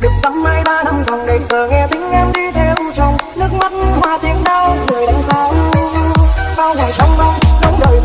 được dăm mai ba năm dòng đầy giờ nghe tiếng em đi theo chồng. Nước mắt hoa tiếng đau, người đánh sao bao ngày trong mong đóng đời